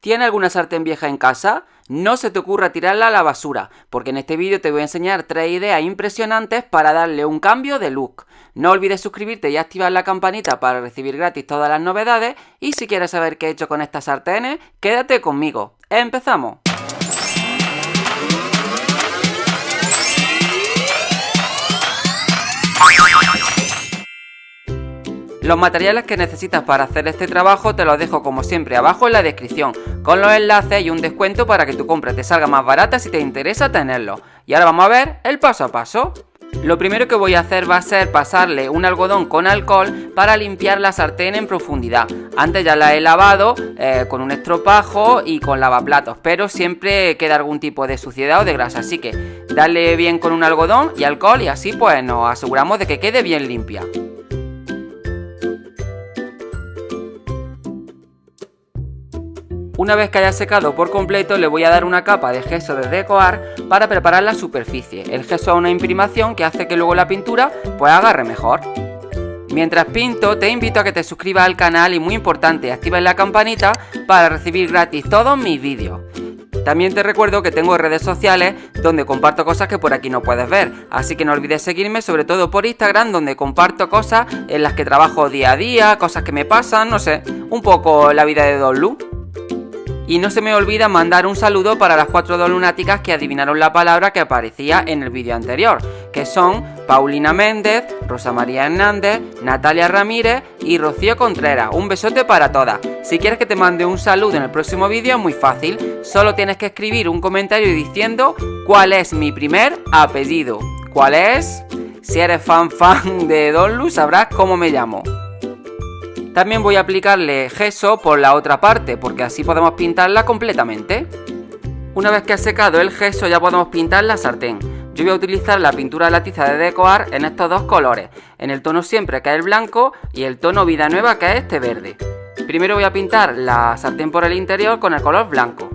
¿Tiene alguna sartén vieja en casa? No se te ocurra tirarla a la basura, porque en este vídeo te voy a enseñar tres ideas impresionantes para darle un cambio de look. No olvides suscribirte y activar la campanita para recibir gratis todas las novedades y si quieres saber qué he hecho con estas sartenes, quédate conmigo. ¡Empezamos! Los materiales que necesitas para hacer este trabajo te los dejo como siempre abajo en la descripción, con los enlaces y un descuento para que tu compra te salga más barata si te interesa tenerlo. Y ahora vamos a ver el paso a paso. Lo primero que voy a hacer va a ser pasarle un algodón con alcohol para limpiar la sartén en profundidad. Antes ya la he lavado eh, con un estropajo y con lavaplatos, pero siempre queda algún tipo de suciedad o de grasa, así que dale bien con un algodón y alcohol y así pues nos aseguramos de que quede bien limpia. Una vez que haya secado por completo le voy a dar una capa de gesso de decoar para preparar la superficie. El gesso es una imprimación que hace que luego la pintura pues agarre mejor. Mientras pinto te invito a que te suscribas al canal y muy importante actives la campanita para recibir gratis todos mis vídeos. También te recuerdo que tengo redes sociales donde comparto cosas que por aquí no puedes ver, así que no olvides seguirme sobre todo por Instagram donde comparto cosas en las que trabajo día a día, cosas que me pasan, no sé, un poco la vida de Don Lu. Y no se me olvida mandar un saludo para las cuatro lunáticas que adivinaron la palabra que aparecía en el vídeo anterior, que son Paulina Méndez, Rosa María Hernández, Natalia Ramírez y Rocío Contreras. Un besote para todas. Si quieres que te mande un saludo en el próximo vídeo es muy fácil, solo tienes que escribir un comentario diciendo cuál es mi primer apellido. ¿Cuál es? Si eres fan fan de Don Lu sabrás cómo me llamo. También voy a aplicarle gesso por la otra parte, porque así podemos pintarla completamente. Una vez que ha secado el gesso ya podemos pintar la sartén. Yo voy a utilizar la pintura de la tiza de decoar en estos dos colores, en el tono siempre que es el blanco y el tono vida nueva que es este verde. Primero voy a pintar la sartén por el interior con el color blanco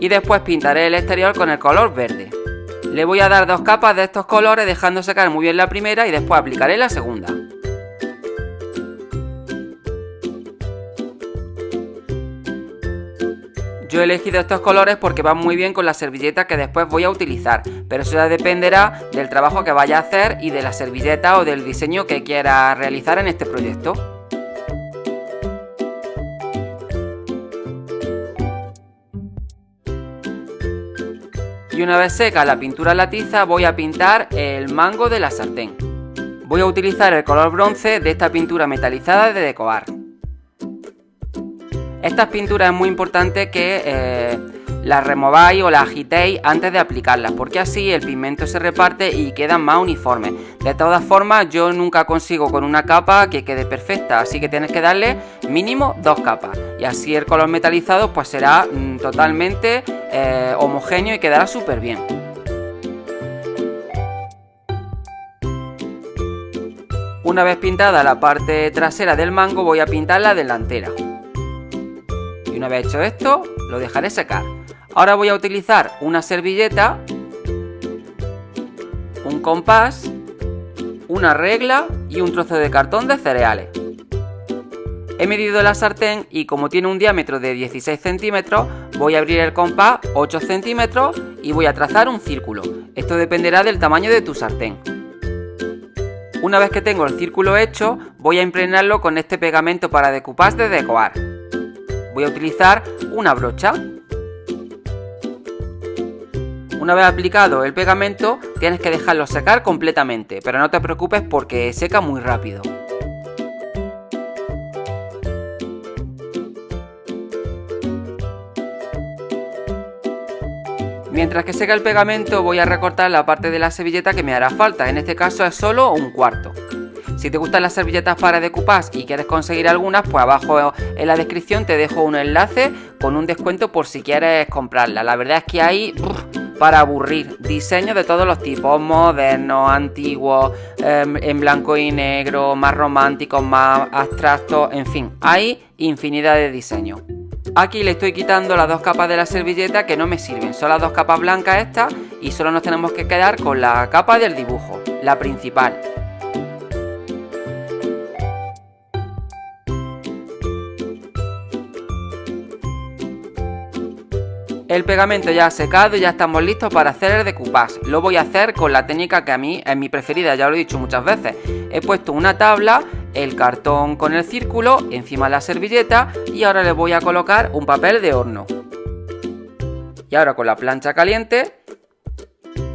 y después pintaré el exterior con el color verde. Le voy a dar dos capas de estos colores dejando secar muy bien la primera y después aplicaré la segunda. Yo he elegido estos colores porque van muy bien con la servilleta que después voy a utilizar, pero eso ya dependerá del trabajo que vaya a hacer y de la servilleta o del diseño que quiera realizar en este proyecto. Y una vez seca la pintura en la tiza voy a pintar el mango de la sartén. Voy a utilizar el color bronce de esta pintura metalizada de Decoar. Estas pinturas es muy importante que eh, las remováis o las agitéis antes de aplicarlas, porque así el pigmento se reparte y queda más uniforme. De todas formas, yo nunca consigo con una capa que quede perfecta, así que tienes que darle mínimo dos capas. Y así el color metalizado pues será mm, totalmente eh, homogéneo y quedará súper bien. Una vez pintada la parte trasera del mango voy a pintar la delantera una vez hecho esto, lo dejaré secar. Ahora voy a utilizar una servilleta, un compás, una regla y un trozo de cartón de cereales. He medido la sartén y como tiene un diámetro de 16 centímetros, voy a abrir el compás 8 centímetros y voy a trazar un círculo. Esto dependerá del tamaño de tu sartén. Una vez que tengo el círculo hecho, voy a impregnarlo con este pegamento para decoupage de Decoar voy a utilizar una brocha. Una vez aplicado el pegamento tienes que dejarlo secar completamente, pero no te preocupes porque seca muy rápido. Mientras que seca el pegamento voy a recortar la parte de la servilleta que me hará falta, en este caso es solo un cuarto. Si te gustan las servilletas para decoupage y quieres conseguir algunas, pues abajo en la descripción te dejo un enlace con un descuento por si quieres comprarla. La verdad es que hay para aburrir diseños de todos los tipos, modernos, antiguos, em, en blanco y negro, más románticos, más abstractos, en fin, hay infinidad de diseños. Aquí le estoy quitando las dos capas de la servilleta que no me sirven, son las dos capas blancas estas y solo nos tenemos que quedar con la capa del dibujo, la principal. El pegamento ya ha secado y ya estamos listos para hacer el decoupage. Lo voy a hacer con la técnica que a mí es mi preferida, ya lo he dicho muchas veces. He puesto una tabla, el cartón con el círculo, encima la servilleta y ahora le voy a colocar un papel de horno. Y ahora con la plancha caliente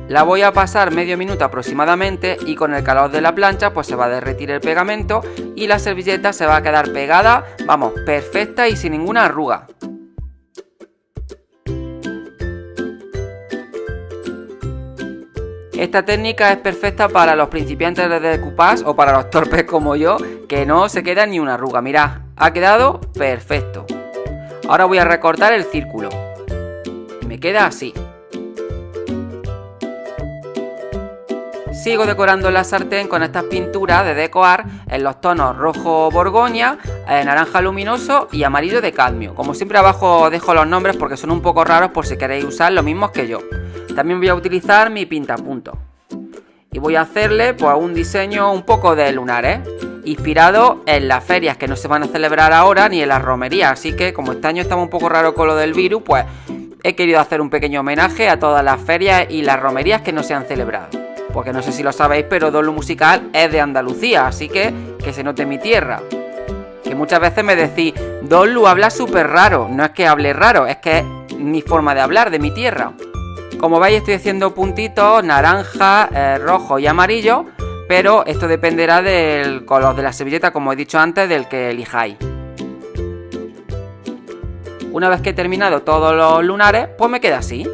la voy a pasar medio minuto aproximadamente y con el calor de la plancha pues se va a derretir el pegamento y la servilleta se va a quedar pegada, vamos, perfecta y sin ninguna arruga. Esta técnica es perfecta para los principiantes de decoupage o para los torpes como yo, que no se queda ni una arruga. Mirad, ha quedado perfecto. Ahora voy a recortar el círculo. Me queda así. Sigo decorando la sartén con estas pinturas de decoar en los tonos rojo borgoña, eh, naranja luminoso y amarillo de cadmio. Como siempre abajo dejo los nombres porque son un poco raros por si queréis usar los mismos que yo. También voy a utilizar mi pintapunto. Y voy a hacerle pues un diseño un poco de lunares. Inspirado en las ferias que no se van a celebrar ahora ni en las romerías. Así que como este año estamos un poco raro con lo del virus, pues he querido hacer un pequeño homenaje a todas las ferias y las romerías que no se han celebrado. Porque no sé si lo sabéis, pero Dolo Musical es de Andalucía, así que que se note mi tierra. Que muchas veces me decís, Dolu habla súper raro. No es que hable raro, es que es mi forma de hablar, de mi tierra. Como veis estoy haciendo puntitos naranja, eh, rojo y amarillo, pero esto dependerá del color de la servilleta, como he dicho antes, del que elijáis. Una vez que he terminado todos los lunares, pues me queda así.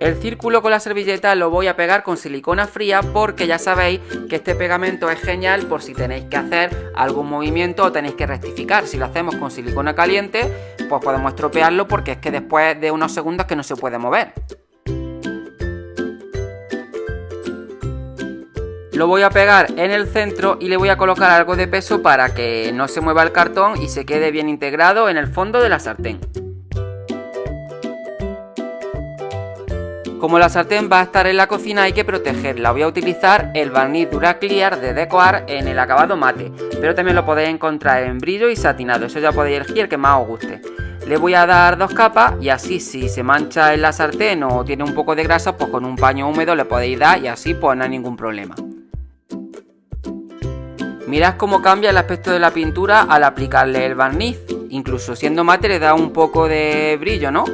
El círculo con la servilleta lo voy a pegar con silicona fría porque ya sabéis que este pegamento es genial por si tenéis que hacer algún movimiento o tenéis que rectificar. Si lo hacemos con silicona caliente, pues podemos estropearlo porque es que después de unos segundos que no se puede mover. Lo voy a pegar en el centro y le voy a colocar algo de peso para que no se mueva el cartón y se quede bien integrado en el fondo de la sartén. Como la sartén va a estar en la cocina hay que protegerla, voy a utilizar el barniz Dura Clear de Decoar en el acabado mate, pero también lo podéis encontrar en brillo y satinado, eso ya podéis elegir el que más os guste. Le voy a dar dos capas y así si se mancha en la sartén o tiene un poco de grasa, pues con un paño húmedo le podéis dar y así pues no hay ningún problema. Mirad cómo cambia el aspecto de la pintura al aplicarle el barniz, incluso siendo mate le da un poco de brillo, ¿no?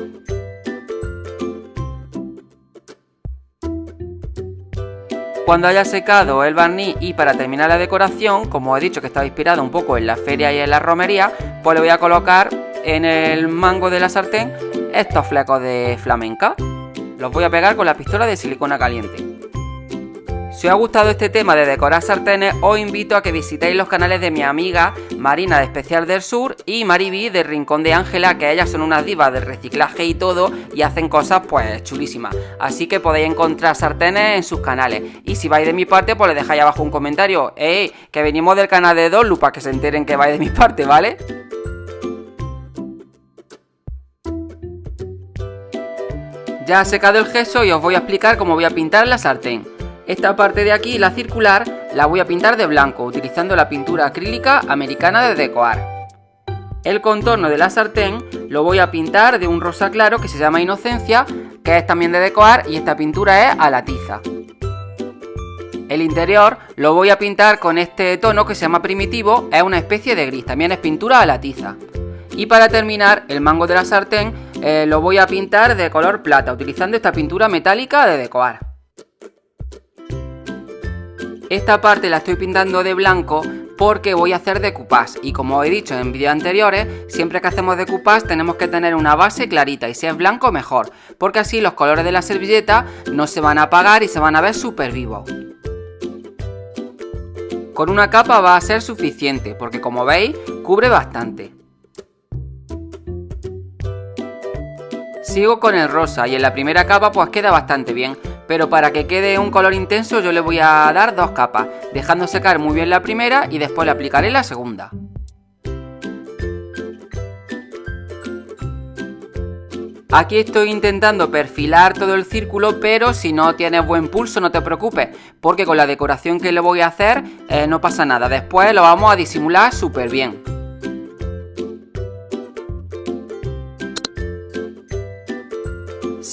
Cuando haya secado el barniz y para terminar la decoración, como he dicho que estaba inspirado un poco en la feria y en la romería, pues le voy a colocar en el mango de la sartén estos flecos de flamenca. Los voy a pegar con la pistola de silicona caliente. Si os ha gustado este tema de decorar sartenes, os invito a que visitéis los canales de mi amiga Marina de Especial del Sur y Mariby de Rincón de Ángela, que ellas son unas divas del reciclaje y todo y hacen cosas pues chulísimas. Así que podéis encontrar sartenes en sus canales. Y si vais de mi parte, pues le dejáis abajo un comentario. ¡Ey! Que venimos del canal de Dolu para que se enteren que vais de mi parte, ¿vale? Ya ha secado el gesso y os voy a explicar cómo voy a pintar la sartén. Esta parte de aquí, la circular, la voy a pintar de blanco, utilizando la pintura acrílica americana de Decoar. El contorno de la sartén lo voy a pintar de un rosa claro que se llama Inocencia, que es también de Decoar y esta pintura es a la tiza. El interior lo voy a pintar con este tono que se llama Primitivo, es una especie de gris, también es pintura a la tiza. Y para terminar, el mango de la sartén eh, lo voy a pintar de color plata, utilizando esta pintura metálica de Decoar. Esta parte la estoy pintando de blanco porque voy a hacer decoupage y como he dicho en vídeos anteriores, siempre que hacemos decoupage tenemos que tener una base clarita y si es blanco mejor, porque así los colores de la servilleta no se van a apagar y se van a ver súper vivos. Con una capa va a ser suficiente porque como veis cubre bastante. Sigo con el rosa y en la primera capa pues queda bastante bien, pero para que quede un color intenso yo le voy a dar dos capas, dejando secar muy bien la primera y después le aplicaré la segunda. Aquí estoy intentando perfilar todo el círculo, pero si no tienes buen pulso no te preocupes, porque con la decoración que le voy a hacer eh, no pasa nada, después lo vamos a disimular súper bien.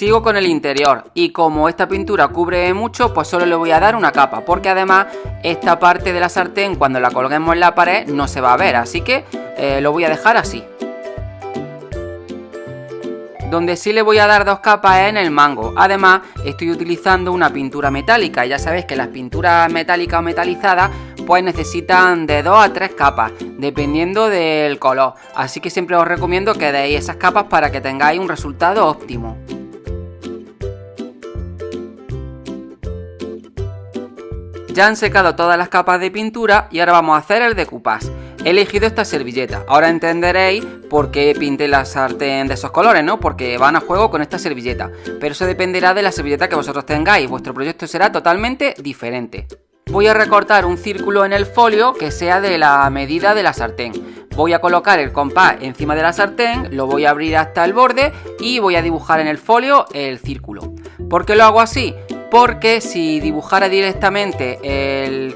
Sigo con el interior y como esta pintura cubre mucho, pues solo le voy a dar una capa, porque además esta parte de la sartén cuando la colguemos en la pared no se va a ver, así que eh, lo voy a dejar así. Donde sí le voy a dar dos capas es en el mango. Además, estoy utilizando una pintura metálica. Ya sabéis que las pinturas metálicas o metalizadas pues necesitan de dos a tres capas, dependiendo del color. Así que siempre os recomiendo que deis esas capas para que tengáis un resultado óptimo. Ya han secado todas las capas de pintura y ahora vamos a hacer el decoupage. He elegido esta servilleta. Ahora entenderéis por qué pinté la sartén de esos colores, ¿no? Porque van a juego con esta servilleta. Pero eso dependerá de la servilleta que vosotros tengáis. Vuestro proyecto será totalmente diferente. Voy a recortar un círculo en el folio que sea de la medida de la sartén. Voy a colocar el compás encima de la sartén, lo voy a abrir hasta el borde y voy a dibujar en el folio el círculo. ¿Por qué lo hago así? Porque si dibujara directamente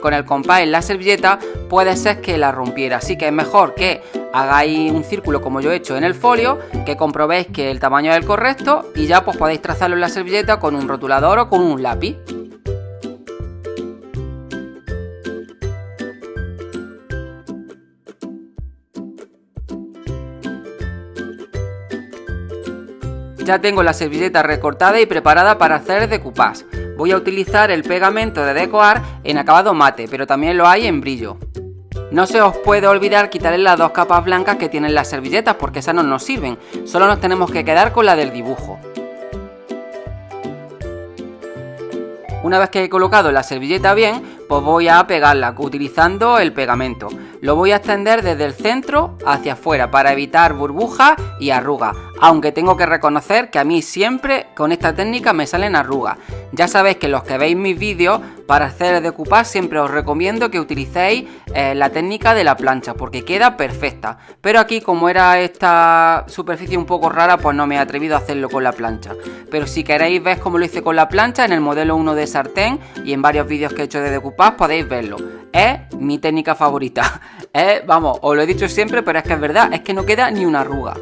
con el compás en la servilleta puede ser que la rompiera, así que es mejor que hagáis un círculo como yo he hecho en el folio, que comprobéis que el tamaño es el correcto y ya pues podéis trazarlo en la servilleta con un rotulador o con un lápiz. Ya tengo la servilleta recortada y preparada para hacer decoupage. Voy a utilizar el pegamento de decoar en acabado mate, pero también lo hay en brillo. No se os puede olvidar quitarle las dos capas blancas que tienen las servilletas porque esas no nos sirven, solo nos tenemos que quedar con la del dibujo. Una vez que he colocado la servilleta bien, pues voy a pegarla utilizando el pegamento. Lo voy a extender desde el centro hacia afuera para evitar burbujas y arrugas, aunque tengo que reconocer que a mí siempre con esta técnica me salen arrugas. Ya sabéis que los que veis mis vídeos, para hacer decoupage siempre os recomiendo que utilicéis eh, la técnica de la plancha, porque queda perfecta. Pero aquí como era esta superficie un poco rara, pues no me he atrevido a hacerlo con la plancha. Pero si queréis ver cómo lo hice con la plancha, en el modelo 1 de sartén y en varios vídeos que he hecho de decoupage podéis verlo. Es mi técnica favorita. Vamos, os lo he dicho siempre, pero es que es verdad, es que no queda ni una arruga.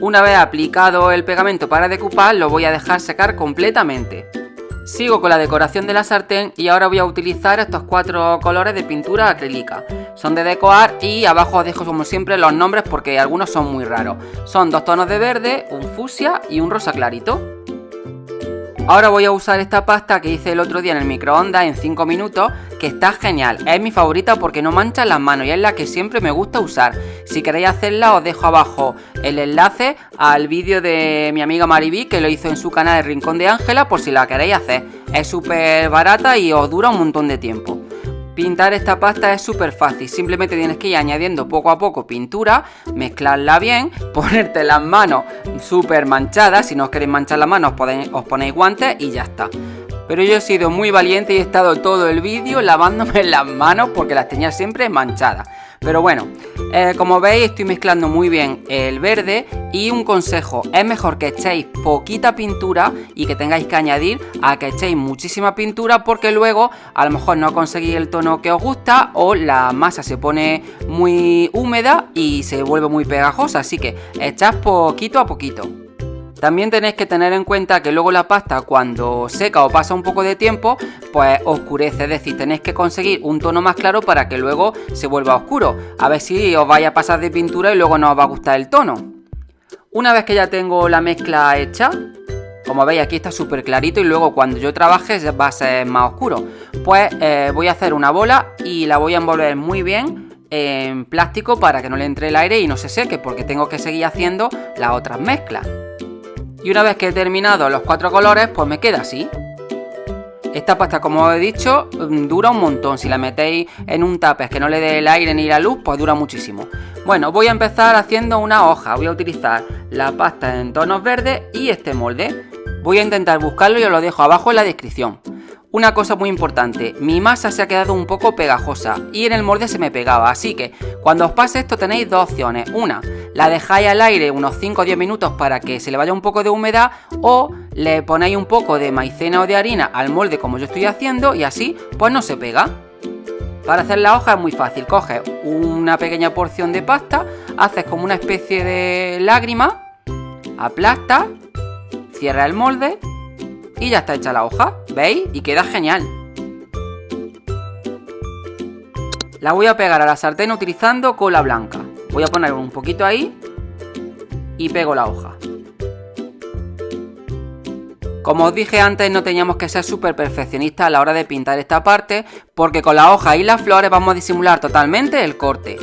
Una vez aplicado el pegamento para decoupar, lo voy a dejar secar completamente. Sigo con la decoración de la sartén y ahora voy a utilizar estos cuatro colores de pintura acrílica. Son de decorar y abajo os dejo como siempre los nombres porque algunos son muy raros. Son dos tonos de verde, un fusia y un rosa clarito. Ahora voy a usar esta pasta que hice el otro día en el microondas en 5 minutos, que está genial. Es mi favorita porque no mancha las manos y es la que siempre me gusta usar. Si queréis hacerla os dejo abajo el enlace al vídeo de mi amiga Mariví que lo hizo en su canal El Rincón de Ángela por si la queréis hacer. Es súper barata y os dura un montón de tiempo. Pintar esta pasta es súper fácil, simplemente tienes que ir añadiendo poco a poco pintura, mezclarla bien, ponerte las manos súper manchadas, si no os queréis manchar las manos os, ponéis guantes y ya está. Pero yo he sido muy valiente y he estado todo el vídeo lavándome las manos porque las tenía siempre manchadas. Pero bueno, eh, como veis estoy mezclando muy bien el verde y un consejo, es mejor que echéis poquita pintura y que tengáis que añadir a que echéis muchísima pintura porque luego a lo mejor no conseguís el tono que os gusta o la masa se pone muy húmeda y se vuelve muy pegajosa, así que echad poquito a poquito. También tenéis que tener en cuenta que luego la pasta cuando seca o pasa un poco de tiempo, pues oscurece, es decir, tenéis que conseguir un tono más claro para que luego se vuelva oscuro. A ver si os vaya a pasar de pintura y luego no os va a gustar el tono. Una vez que ya tengo la mezcla hecha, como veis aquí está súper clarito y luego cuando yo trabaje va a ser más oscuro. Pues eh, voy a hacer una bola y la voy a envolver muy bien en plástico para que no le entre el aire y no se seque porque tengo que seguir haciendo las otras mezclas. Y una vez que he terminado los cuatro colores, pues me queda así. Esta pasta, como os he dicho, mm, dura un montón. Si la metéis en un tapes que no le dé el aire ni la luz, pues dura muchísimo. Bueno, voy a empezar haciendo una hoja. Voy a utilizar la pasta en tonos verdes y este molde. Voy a intentar buscarlo y os lo dejo abajo en la descripción. Una cosa muy importante, mi masa se ha quedado un poco pegajosa y en el molde se me pegaba, así que cuando os pase esto tenéis dos opciones. Una, la dejáis al aire unos 5 o 10 minutos para que se le vaya un poco de humedad o le ponéis un poco de maicena o de harina al molde como yo estoy haciendo y así pues no se pega. Para hacer la hoja es muy fácil, coges una pequeña porción de pasta, haces como una especie de lágrima, aplastas cierra el molde y ya está hecha la hoja, ¿veis? Y queda genial. La voy a pegar a la sartén utilizando cola blanca. Voy a poner un poquito ahí y pego la hoja. Como os dije antes, no teníamos que ser súper perfeccionistas a la hora de pintar esta parte, porque con la hoja y las flores vamos a disimular totalmente el corte.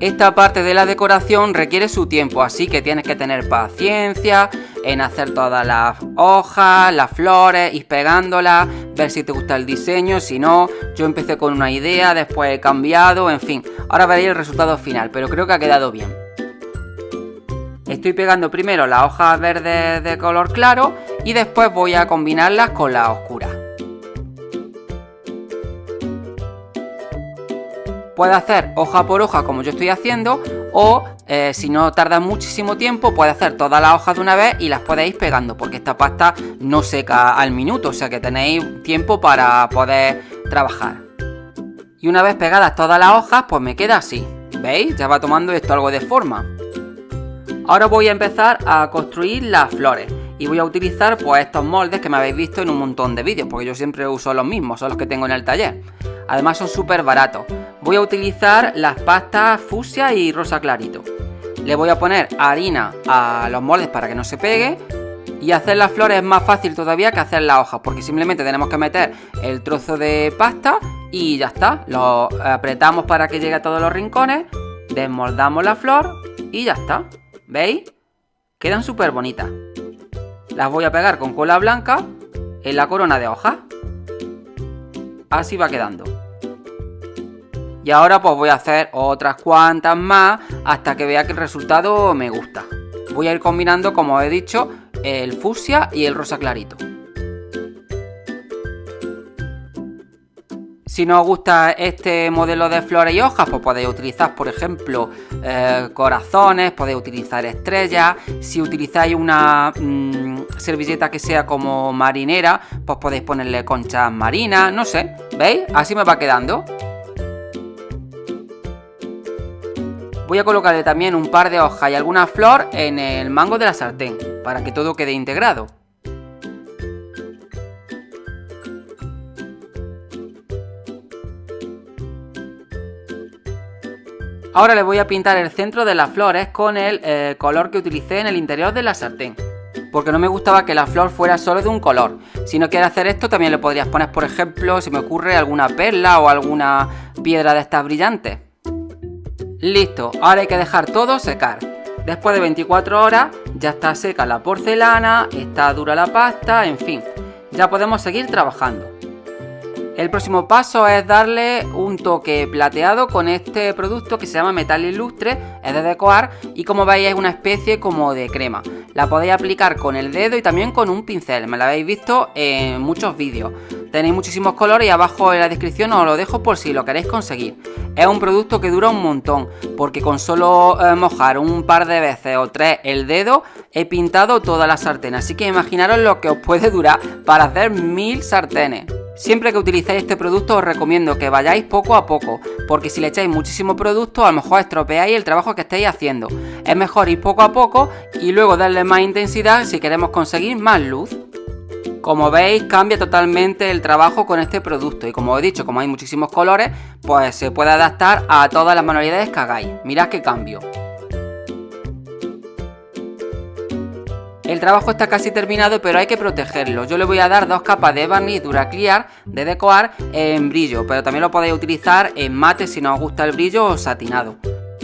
Esta parte de la decoración requiere su tiempo, así que tienes que tener paciencia en hacer todas las hojas, las flores, ir pegándolas, ver si te gusta el diseño, si no, yo empecé con una idea, después he cambiado, en fin, ahora veréis el resultado final, pero creo que ha quedado bien. Estoy pegando primero las hojas verdes de color claro y después voy a combinarlas con las oscuras. Puede hacer hoja por hoja como yo estoy haciendo o eh, si no tarda muchísimo tiempo puede hacer todas las hojas de una vez y las podéis pegando porque esta pasta no seca al minuto, o sea que tenéis tiempo para poder trabajar. Y una vez pegadas todas las hojas pues me queda así, ¿veis? Ya va tomando esto algo de forma. Ahora voy a empezar a construir las flores y voy a utilizar pues estos moldes que me habéis visto en un montón de vídeos porque yo siempre uso los mismos, son los que tengo en el taller. Además son súper baratos. Voy a utilizar las pastas fucsia y rosa clarito. Le voy a poner harina a los moldes para que no se pegue. Y hacer las flores es más fácil todavía que hacer las hojas, porque simplemente tenemos que meter el trozo de pasta y ya está. Lo apretamos para que llegue a todos los rincones, desmoldamos la flor y ya está. ¿Veis? Quedan súper bonitas. Las voy a pegar con cola blanca en la corona de hojas. Así va quedando. Y ahora pues voy a hacer otras cuantas más hasta que vea que el resultado me gusta. Voy a ir combinando, como he dicho, el fucsia y el rosa clarito. Si no os gusta este modelo de flores y hojas, pues podéis utilizar, por ejemplo, eh, corazones, podéis utilizar estrellas. Si utilizáis una mm, servilleta que sea como marinera, pues podéis ponerle conchas marinas, no sé. ¿Veis? Así me va quedando. Voy a colocarle también un par de hojas y alguna flor en el mango de la sartén, para que todo quede integrado. Ahora le voy a pintar el centro de las flores con el eh, color que utilicé en el interior de la sartén. Porque no me gustaba que la flor fuera solo de un color. Si no quieres hacer esto, también le podrías poner, por ejemplo, si me ocurre, alguna perla o alguna piedra de estas brillantes. Listo, ahora hay que dejar todo secar. Después de 24 horas ya está seca la porcelana, está dura la pasta, en fin, ya podemos seguir trabajando. El próximo paso es darle un toque plateado con este producto que se llama metal ilustre, es de decoar y como veis es una especie como de crema. La podéis aplicar con el dedo y también con un pincel, me la habéis visto en muchos vídeos. Tenéis muchísimos colores y abajo en la descripción os lo dejo por si lo queréis conseguir. Es un producto que dura un montón, porque con solo eh, mojar un par de veces o tres el dedo he pintado toda la sartén, así que imaginaros lo que os puede durar para hacer mil sartenes. Siempre que utilicéis este producto os recomiendo que vayáis poco a poco, porque si le echáis muchísimo producto a lo mejor estropeáis el trabajo que estáis haciendo. Es mejor ir poco a poco y luego darle más intensidad si queremos conseguir más luz. Como veis cambia totalmente el trabajo con este producto y como he dicho, como hay muchísimos colores, pues se puede adaptar a todas las manualidades que hagáis. Mirad qué cambio. El trabajo está casi terminado pero hay que protegerlo. Yo le voy a dar dos capas de barniz Duraclear de Decoar en brillo, pero también lo podéis utilizar en mate si no os gusta el brillo o satinado.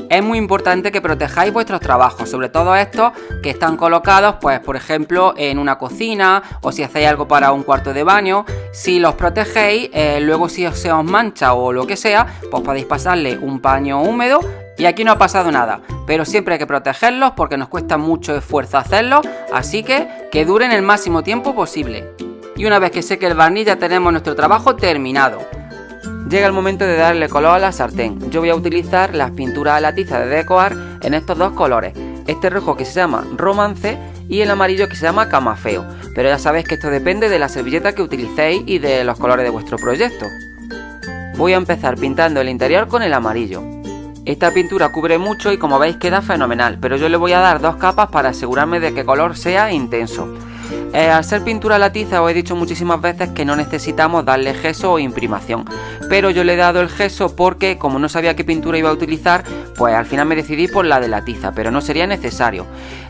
Es muy importante que protejáis vuestros trabajos, sobre todo estos que están colocados, pues por ejemplo, en una cocina o si hacéis algo para un cuarto de baño. Si los protegéis, eh, luego si se os mancha o lo que sea, pues podéis pasarle un paño húmedo y aquí no ha pasado nada, pero siempre hay que protegerlos porque nos cuesta mucho esfuerzo hacerlo, así que que duren el máximo tiempo posible. Y una vez que seque el barniz ya tenemos nuestro trabajo terminado. Llega el momento de darle color a la sartén. Yo voy a utilizar las pinturas a la tiza de Decoar en estos dos colores. Este rojo que se llama Romance y el amarillo que se llama Camafeo. Pero ya sabéis que esto depende de la servilleta que utilicéis y de los colores de vuestro proyecto. Voy a empezar pintando el interior con el amarillo. Esta pintura cubre mucho y como veis queda fenomenal, pero yo le voy a dar dos capas para asegurarme de que el color sea intenso. Eh, al ser pintura a la tiza os he dicho muchísimas veces que no necesitamos darle gesso o imprimación, pero yo le he dado el gesso porque como no sabía qué pintura iba a utilizar, pues al final me decidí por la de la tiza, pero no sería necesario.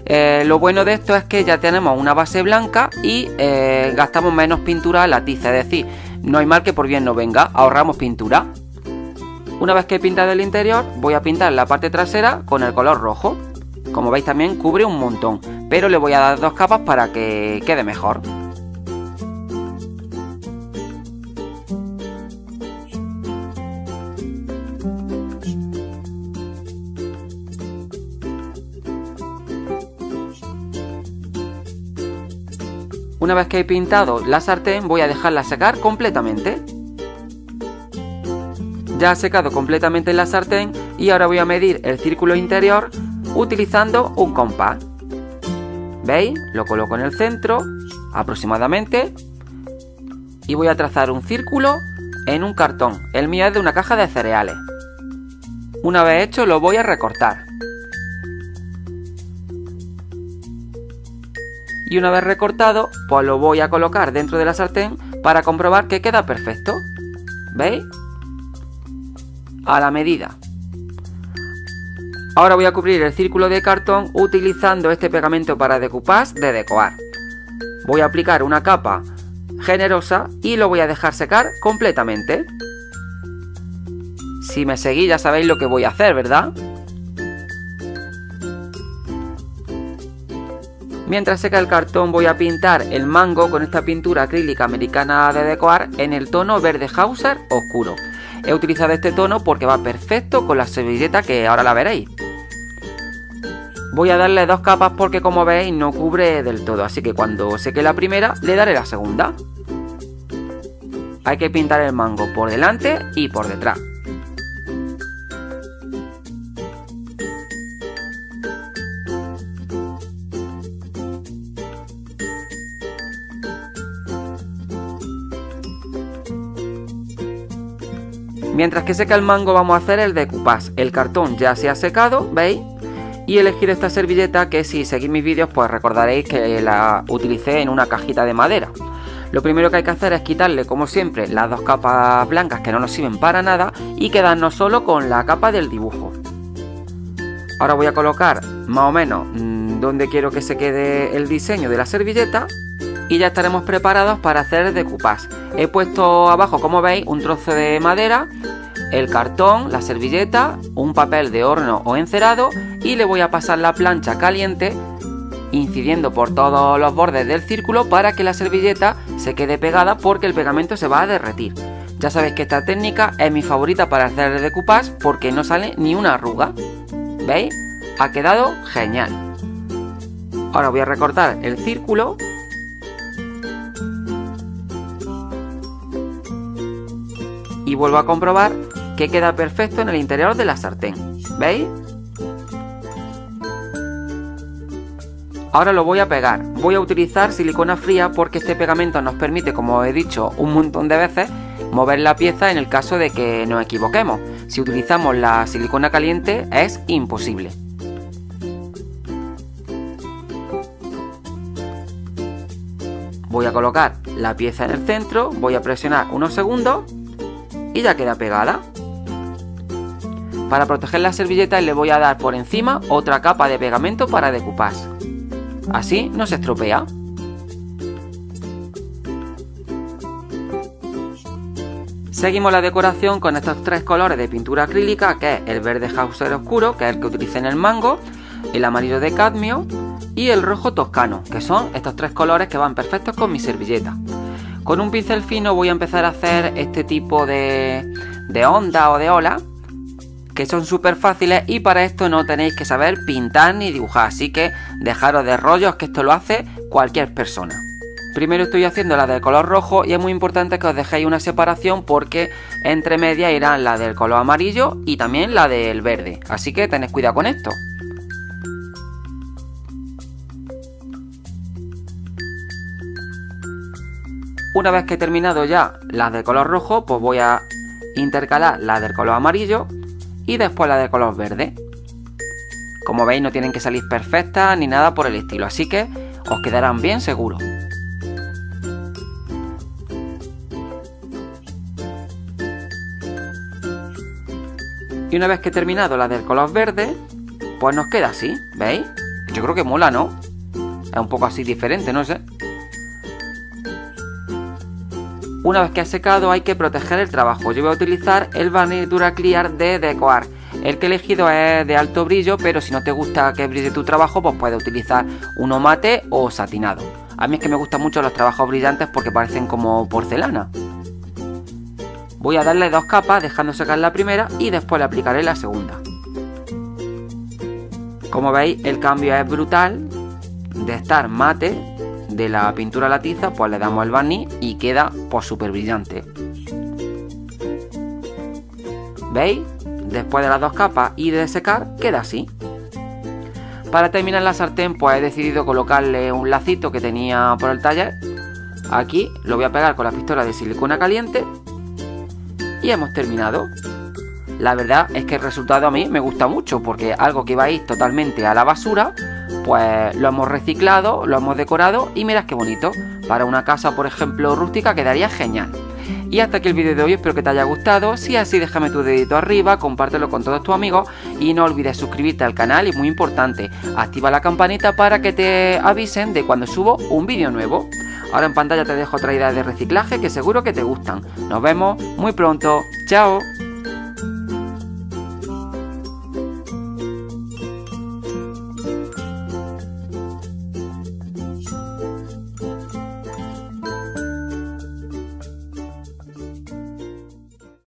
Eh, lo bueno de esto es que ya tenemos una base blanca y eh, gastamos menos pintura a la tiza, es decir, no hay mal que por bien no venga, ahorramos pintura. Una vez que he pintado el interior, voy a pintar la parte trasera con el color rojo. Como veis también cubre un montón, pero le voy a dar dos capas para que quede mejor. Una vez que he pintado la sartén voy a dejarla secar completamente. Ya ha secado completamente la sartén y ahora voy a medir el círculo interior utilizando un compás. ¿Veis? Lo coloco en el centro aproximadamente y voy a trazar un círculo en un cartón. El mío es de una caja de cereales. Una vez hecho lo voy a recortar. Y una vez recortado, pues lo voy a colocar dentro de la sartén para comprobar que queda perfecto. ¿Veis? A la medida. Ahora voy a cubrir el círculo de cartón utilizando este pegamento para decoupage de Decoar. Voy a aplicar una capa generosa y lo voy a dejar secar completamente. Si me seguís ya sabéis lo que voy a hacer, ¿verdad? Mientras seca el cartón voy a pintar el mango con esta pintura acrílica americana de Decoar en el tono verde Hauser oscuro. He utilizado este tono porque va perfecto con la servilleta que ahora la veréis. Voy a darle dos capas porque como veis no cubre del todo, así que cuando seque la primera le daré la segunda. Hay que pintar el mango por delante y por detrás. Mientras que seca el mango vamos a hacer el decoupage. El cartón ya se ha secado, ¿veis? Y elegir esta servilleta que si seguís mis vídeos pues recordaréis que la utilicé en una cajita de madera. Lo primero que hay que hacer es quitarle como siempre las dos capas blancas que no nos sirven para nada y quedarnos solo con la capa del dibujo. Ahora voy a colocar más o menos mm, donde quiero que se quede el diseño de la servilleta y ya estaremos preparados para hacer decoupage. He puesto abajo, como veis, un trozo de madera, el cartón, la servilleta, un papel de horno o encerado y le voy a pasar la plancha caliente incidiendo por todos los bordes del círculo para que la servilleta se quede pegada porque el pegamento se va a derretir. Ya sabéis que esta técnica es mi favorita para hacer el decoupage porque no sale ni una arruga. ¿Veis? Ha quedado genial. Ahora voy a recortar el círculo y vuelvo a comprobar que queda perfecto en el interior de la sartén. ¿Veis? Ahora lo voy a pegar. Voy a utilizar silicona fría porque este pegamento nos permite, como he dicho un montón de veces, mover la pieza en el caso de que nos equivoquemos. Si utilizamos la silicona caliente es imposible. Voy a colocar la pieza en el centro, voy a presionar unos segundos y ya queda pegada. Para proteger la servilleta le voy a dar por encima otra capa de pegamento para decoupage. Así no se estropea. Seguimos la decoración con estos tres colores de pintura acrílica, que es el verde Hauser oscuro, que es el que utilicé en el mango, el amarillo de cadmio y el rojo toscano, que son estos tres colores que van perfectos con mi servilleta. Con un pincel fino voy a empezar a hacer este tipo de, de onda o de ola que son súper fáciles y para esto no tenéis que saber pintar ni dibujar, así que dejaros de rollos que esto lo hace cualquier persona. Primero estoy haciendo la del color rojo y es muy importante que os dejéis una separación porque entre medias irán la del color amarillo y también la del verde, así que tenéis cuidado con esto. Una vez que he terminado ya las de color rojo, pues voy a intercalar la del color amarillo y después la de color verde. Como veis no tienen que salir perfectas ni nada por el estilo, así que os quedarán bien seguro. Y una vez que he terminado la del color verde, pues nos queda así, ¿veis? Yo creo que mola, ¿no? Es un poco así diferente, no sé. Una vez que ha secado hay que proteger el trabajo. Yo voy a utilizar el barniz Dura Clear de Decoar. El que he elegido es de alto brillo, pero si no te gusta que brille tu trabajo, pues puedes utilizar uno mate o satinado. A mí es que me gustan mucho los trabajos brillantes porque parecen como porcelana. Voy a darle dos capas dejando secar la primera y después le aplicaré la segunda. Como veis el cambio es brutal de estar mate de la pintura a la pues le damos el barniz y queda pues súper brillante. ¿Veis? Después de las dos capas y de secar queda así. Para terminar la sartén pues he decidido colocarle un lacito que tenía por el taller. Aquí lo voy a pegar con la pistola de silicona caliente y hemos terminado. La verdad es que el resultado a mí me gusta mucho porque algo que iba a ir totalmente a la basura, pues lo hemos reciclado, lo hemos decorado y mirad qué bonito. Para una casa, por ejemplo, rústica quedaría genial. Y hasta aquí el vídeo de hoy, espero que te haya gustado. Si es así, déjame tu dedito arriba, compártelo con todos tus amigos y no olvides suscribirte al canal y muy importante, activa la campanita para que te avisen de cuando subo un vídeo nuevo. Ahora en pantalla te dejo otra idea de reciclaje que seguro que te gustan. Nos vemos muy pronto. ¡Chao!